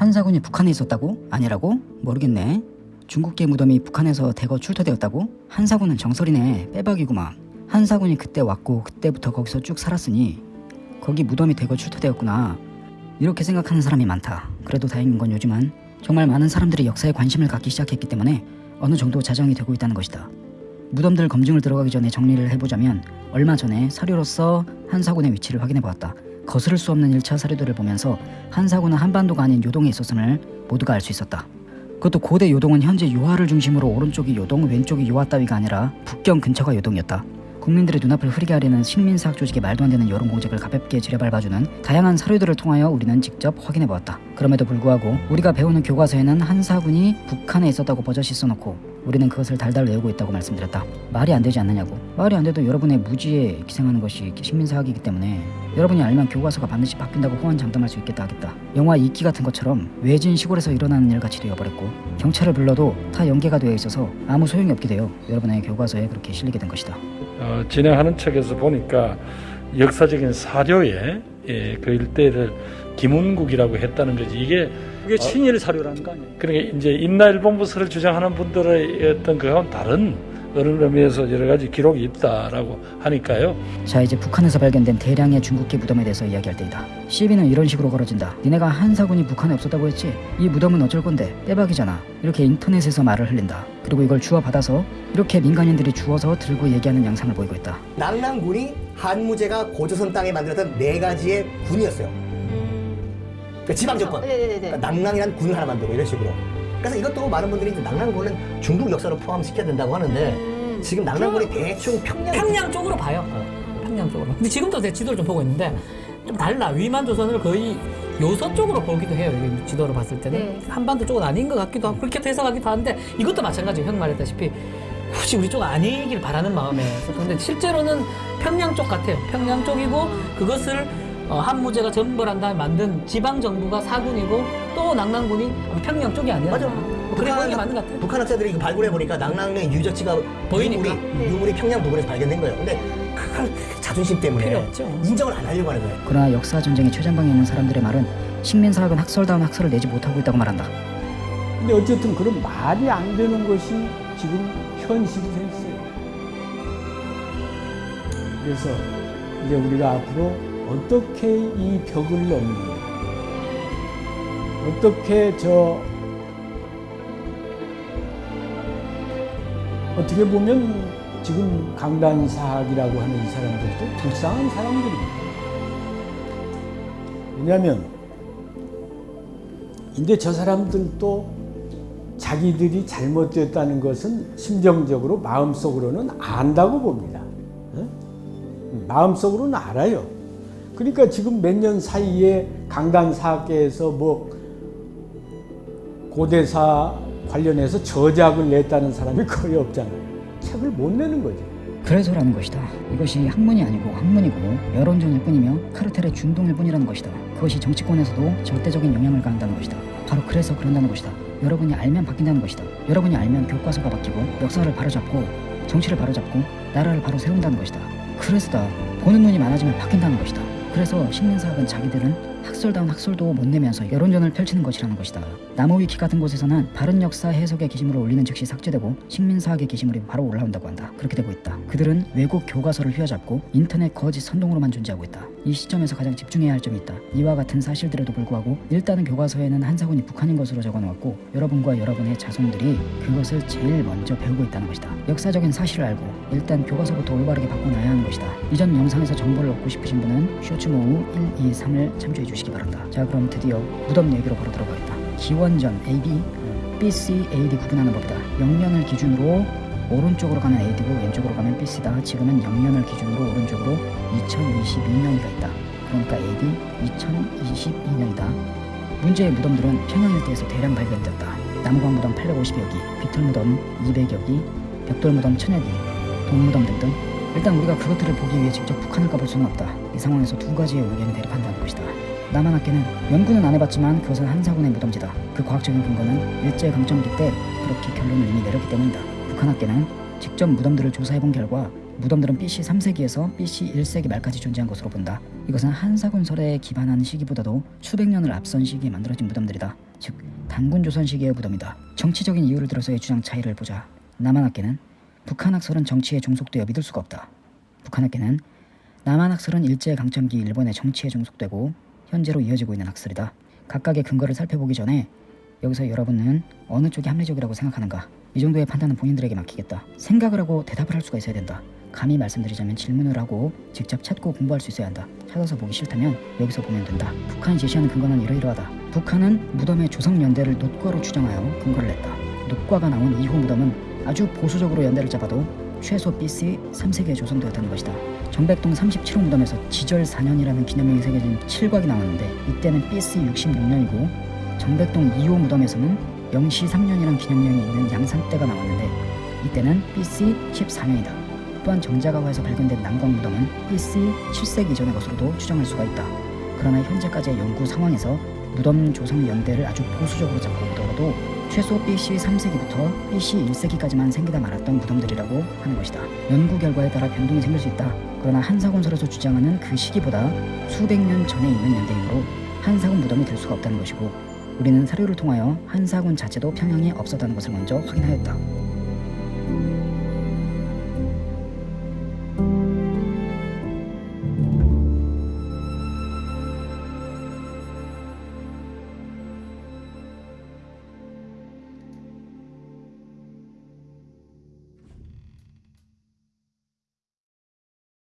한사군이 북한에 있었다고? 아니라고? 모르겠네. 중국계 무덤이 북한에서 대거 출토되었다고? 한사군은 정설이네. 빼박이구만. 한사군이 그때 왔고 그때부터 거기서 쭉 살았으니 거기 무덤이 대거 출토되었구나. 이렇게 생각하는 사람이 많다. 그래도 다행인 건 요즘은 정말 많은 사람들이 역사에 관심을 갖기 시작했기 때문에 어느 정도 자정이 되고 있다는 것이다. 무덤들 검증을 들어가기 전에 정리를 해보자면 얼마 전에 사료로서 한사군의 위치를 확인해 보았다. 거스를 수 없는 1차 사료들을 보면서 한사군은 한반도가 아닌 요동에 있었음을 모두가 알 수 있었다. 그것도 고대 요동은 현재 요하를 중심으로 오른쪽이 요동, 왼쪽이 요하 따위가 아니라 북경 근처가 요동이었다. 국민들의 눈앞을 흐리게 하려는 식민사학 조직의 말도 안 되는 여론 공작을 가볍게 지려밟아주는 다양한 사료들을 통하여 우리는 직접 확인해 보았다. 그럼에도 불구하고 우리가 배우는 교과서에는 한사군이 북한에 있었다고 버젓이 써놓고 우리는 그것을 달달 외우고 있다고 말씀드렸다. 말이 안 되지 않느냐고. 말이 안 돼도 여러분의 무지에 기생하는 것이 식민사학이기 때문에 여러분이 알면 교과서가 반드시 바뀐다고 호언장담할 수 있겠다 하겠다. 영화 이끼 같은 것처럼 외진 시골에서 일어나는 일 같이 되어버렸고 경찰을 불러도 다 연계가 되어 있어서 아무 소용이 없게 되어 여러분의 교과서에 그렇게 실리게 된 것이다. 어, 진행하는 책에서 보니까 역사적인 사료에 예, 그 일대를 김운국이라고 했다는 거지 이게 그게 친일 사료라는 거 아니에요? 그러니까 이제 임나일 본부서를 주장하는 분들의 어떤 그건 다른 그런 의미에서 여러 가지 기록이 있다라고 하니까요. 자 이제 북한에서 발견된 대량의 중국계 무덤에 대해서 이야기할 때이다. 시비는 이런 식으로 걸어진다. 니네가 한사군이 북한에 없었다고 했지? 이 무덤은 어쩔 건데 빼박이잖아. 이렇게 인터넷에서 말을 흘린다. 그리고 이걸 주워 받아서 이렇게 민간인들이 주워서 들고 얘기하는 양상을 보이고 있다. 낙랑군이 한무제가 고조선 땅에 만들었던 네 가지의 군이었어요. 그러니까 지방 정권. 네네네. 그러니까 낙랑이라는 군을 하나 만들고 이런 식으로. 그래서 이것도 많은 분들이 이제 낙랑군은 중국 역사로 포함시켜야 된다고 하는데 음. 지금 낙랑군이 대충 평양 평양 쪽으로 봐요. 평양 쪽으로. 근데 지금도 제 지도를 좀 보고 있는데 좀 달라. 위만 조선을 거의 요서 쪽으로 보기도 해요. 지도를 봤을 때는 네. 한반도 쪽은 아닌 것 같기도 하고 그렇게 해석하기도 하는데 이것도 마찬가지예요. 형 말했다시피 혹시 우리 쪽 아니길 바라는 마음에서 근데 실제로는 평양 쪽 같아요. 평양 쪽이고 그것을 어, 한무제가 전벌한 다음에 만든 지방 정부가 사군이고 또 낙랑군이 평양 쪽이 아니라 맞아. 뭐 그래 보는 게 맞는 것 같아요. 북한 학자들이 이거 발굴해 보니까 낙랑의 유적지가 보이니까. 유물이, 유물이 평양 부근에서 발견된 거예요. 근데 그걸 자존심 때문에 필요 없죠. 인정을 안 하려고 하는 거예요. 그러나 역사 전쟁의 최전방에 있는 사람들의 말은 식민 사학은 학설다운 학설을 내지 못하고 있다고 말한다. 근데 어쨌든 그런 말이 안 되는 것이 지금 현실이 돼 있어요. 그래서 이제 우리가 앞으로 어떻게 이 벽을 넘느냐, 어떻게 저 어떻게 보면 지금 강단사학이라고 하는 이 사람들도 불쌍한 사람들입니다. 왜냐하면 근데 저 사람들도 자기들이 잘못됐다는 것은 심정적으로 마음속으로는 안다고 봅니다. 어? 마음속으로는 알아요. 그러니까 지금 몇 년 사이에 강단사학계에서 뭐 고대사 관련해서 저작을 냈다는 사람이 거의 없잖아요. 책을 못 내는 거죠. 그래서라는 것이다. 이것이 학문이 아니고 학문이고 여론전일 뿐이며 카르텔의 준동일 뿐이라는 것이다. 그것이 정치권에서도 절대적인 영향을 가한다는 것이다. 바로 그래서 그런다는 것이다. 여러분이 알면 바뀐다는 것이다. 여러분이 알면 교과서가 바뀌고 역사를 바로잡고 정치를 바로잡고 나라를 바로 세운다는 것이다. 그래서다. 보는 눈이 많아지면 바뀐다는 것이다. 그래서 식민사학은 자기들은 학설다운 학설도 못 내면서 여론전을 펼치는 것이라는 것이다. 나무위키 같은 곳에서는 바른 역사 해석의 게시물을 올리는 즉시 삭제되고 식민사학의 게시물이 바로 올라온다고 한다. 그렇게 되고 있다. 그들은 외국 교과서를 휘어잡고 인터넷 거짓 선동으로만 존재하고 있다. 이 시점에서 가장 집중해야 할 점이 있다. 이와 같은 사실들에도 불구하고 일단은 교과서에는 한사군이 북한인 것으로 적어놓았고 여러분과 여러분의 자손들이 그것을 제일 먼저 배우고 있다는 것이다. 역사적인 사실을 알고 일단 교과서부터 올바르게 바꿔놔야 하는 것이다. 이전 영상에서 정보를 얻고 싶으신 분은 쇼츠모우 1, 2, 3을 참조해 주시기 바란다. 자 그럼 드디어 무덤 얘기로 바로 들어가겠다. 기원전 AB, BC, AD 구분하는 법이다. 영년을 기준으로 오른쪽으로 가면 AD고 왼쪽으로 가면 BC다. 지금은 영년을 기준으로 오른쪽으로 2022년이가 있다. 그러니까 AD 2022년이다. 문제의 무덤들은 평양 일대에서 대량 발견되었다. 남광 무덤 850여 기, 비틀 무덤 200여 기, 벽돌 무덤 1000여 기, 동무덤 등등. 일단 우리가 그것들을 보기 위해 직접 북한을 가볼 수는 없다. 이 상황에서 두 가지의 의견이 대립한다는 것이다. 남한학계는 연구는 안 해봤지만 그것은 한사군의 무덤지다. 그 과학적인 근거는 일제 강점기 때 그렇게 결론을 이미 내렸기 때문이다. 북한학계는 직접 무덤들을 조사해본 결과 무덤들은 BC 3세기에서 BC 1세기 말까지 존재한 것으로 본다. 이것은 한사군설에 기반한 시기보다도 수백 년을 앞선 시기에 만들어진 무덤들이다. 즉 단군 조선 시기의 무덤이다. 정치적인 이유를 들어서의 주장 차이를 보자. 남한학계는 북한학설은 정치에 종속되어 믿을 수가 없다. 북한학계는 남한학설은 일제 강점기 일본의 정치에 종속되고 현재로 이어지고 있는 학설이다. 각각의 근거를 살펴보기 전에 여기서 여러분은 어느 쪽이 합리적이라고 생각하는가? 이 정도의 판단은 본인들에게 맡기겠다. 생각을 하고 대답을 할 수가 있어야 된다. 감히 말씀드리자면 질문을 하고 직접 찾고 공부할 수 있어야 한다. 찾아서 보기 싫다면 여기서 보면 된다. 북한이 제시하는 근거는 이러이러하다. 북한은 무덤의 조성 연대를 노과로 추정하여 근거를 냈다. 노과가 나온 이후 무덤은 아주 보수적으로 연대를 잡아도 최소 BC 3세기에 조성되었다는 것이다. 정백동 37호 무덤에서 지절 4년이라는 기념명이 새겨진 칠곽이 나왔는데 이때는 BC 66년이고 정백동 2호 무덤에서는 영시 3년이라는 기념명이 있는 양산대가 나왔는데 이때는 BC 14년이다. 또한 정자가화에서 발견된 남광 무덤은 BC 7세기 이전의 것으로도 추정할 수가 있다. 그러나 현재까지의 연구 상황에서 무덤 조성 연대를 아주 보수적으로 잡고 보더라도 최소 BC 3세기부터 BC 1세기까지만 생기다 말았던 무덤들이라고 하는 것이다. 연구 결과에 따라 변동이 생길 수 있다. 그러나 한사군설에서 주장하는 그 시기보다 수백 년 전에 있는 연대이므로 한사군 무덤이 될 수가 없다는 것이고 우리는 사료를 통하여 한사군 자체도 평양에 없었다는 것을 먼저 확인하였다.